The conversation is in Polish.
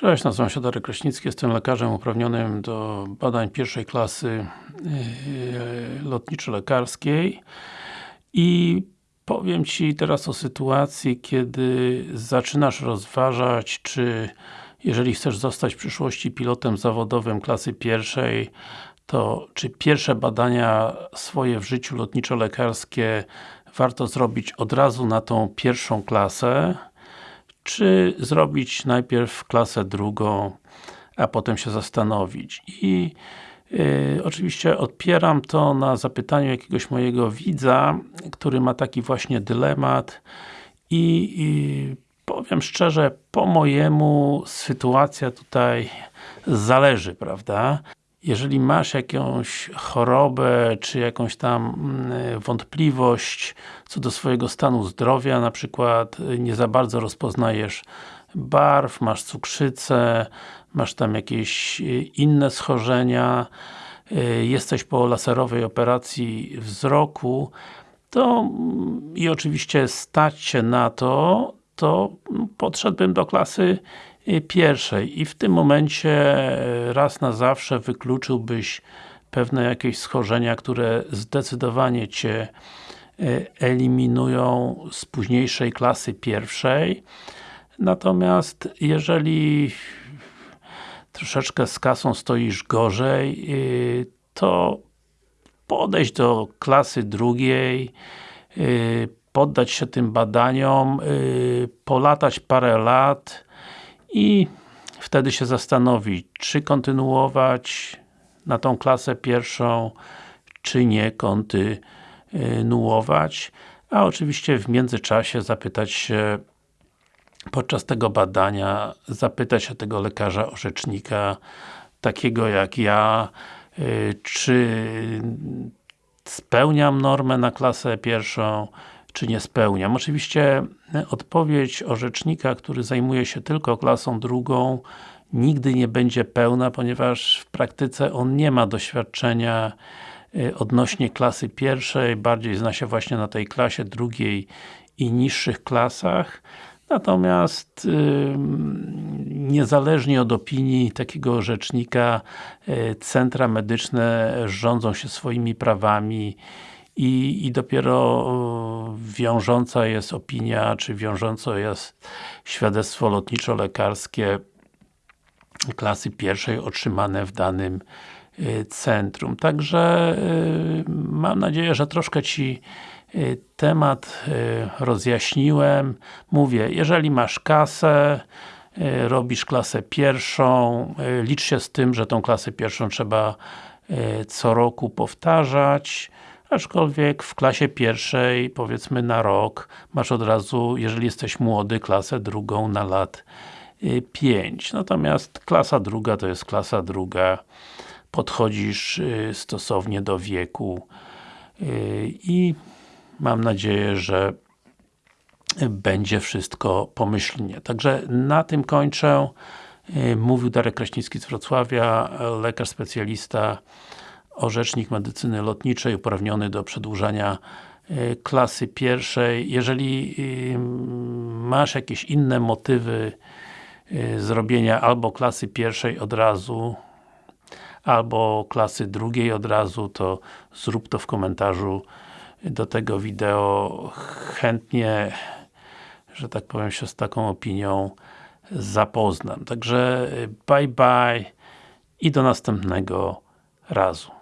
Cześć, nazywam się Darek Kraśnicki, jestem lekarzem uprawnionym do badań pierwszej klasy yy, lotniczo-lekarskiej i powiem Ci teraz o sytuacji, kiedy zaczynasz rozważać, czy jeżeli chcesz zostać w przyszłości pilotem zawodowym klasy pierwszej, to czy pierwsze badania swoje w życiu lotniczo-lekarskie warto zrobić od razu na tą pierwszą klasę, czy zrobić najpierw klasę drugą, a potem się zastanowić. I yy, oczywiście odpieram to na zapytaniu jakiegoś mojego widza, który ma taki właśnie dylemat i, i powiem szczerze, po mojemu sytuacja tutaj zależy, prawda? Jeżeli masz jakąś chorobę, czy jakąś tam mm, wątpliwość co do swojego stanu zdrowia, na przykład y, nie za bardzo rozpoznajesz barw, masz cukrzycę, masz tam jakieś y, inne schorzenia, y, jesteś po laserowej operacji wzroku, to mm, i oczywiście stać się na to, to podszedłbym do klasy pierwszej i w tym momencie e, raz na zawsze wykluczyłbyś pewne jakieś schorzenia, które zdecydowanie Cię e, eliminują z późniejszej klasy pierwszej. Natomiast jeżeli troszeczkę z kasą stoisz gorzej, e, to podejść do klasy drugiej, poddać się tym badaniom, polatać parę lat, i wtedy się zastanowić, czy kontynuować na tą klasę pierwszą, czy nie kontynuować, a oczywiście w międzyczasie zapytać się podczas tego badania, zapytać się tego lekarza orzecznika, takiego jak ja, y, czy spełniam normę na klasę pierwszą, czy nie spełniam. Oczywiście e, odpowiedź orzecznika, który zajmuje się tylko klasą drugą nigdy nie będzie pełna, ponieważ w praktyce on nie ma doświadczenia e, odnośnie klasy pierwszej, bardziej zna się właśnie na tej klasie drugiej i niższych klasach. Natomiast yy, niezależnie od opinii takiego orzecznika yy, centra medyczne rządzą się swoimi prawami i, i dopiero wiążąca jest opinia, czy wiążące jest świadectwo lotniczo-lekarskie klasy pierwszej otrzymane w danym y, centrum. Także y, mam nadzieję, że troszkę Ci y, temat rozjaśniłem. Mówię, jeżeli masz kasę, robisz klasę pierwszą, licz się z tym, że tą klasę pierwszą trzeba co roku powtarzać aczkolwiek w klasie pierwszej, powiedzmy na rok, masz od razu, jeżeli jesteś młody, klasę drugą na lat 5. Y, Natomiast klasa druga to jest klasa druga, podchodzisz y, stosownie do wieku y, i mam nadzieję, że będzie wszystko pomyślnie. Także na tym kończę. Mówił Darek Kraśnicki z Wrocławia, lekarz specjalista orzecznik medycyny lotniczej uprawniony do przedłużania e, klasy pierwszej. Jeżeli masz jakieś inne motywy e, zrobienia albo klasy pierwszej od razu, albo klasy drugiej od razu, to zrób to w komentarzu do tego wideo. Chętnie, że tak powiem, się z taką opinią zapoznam. Także bye bye i do następnego razu.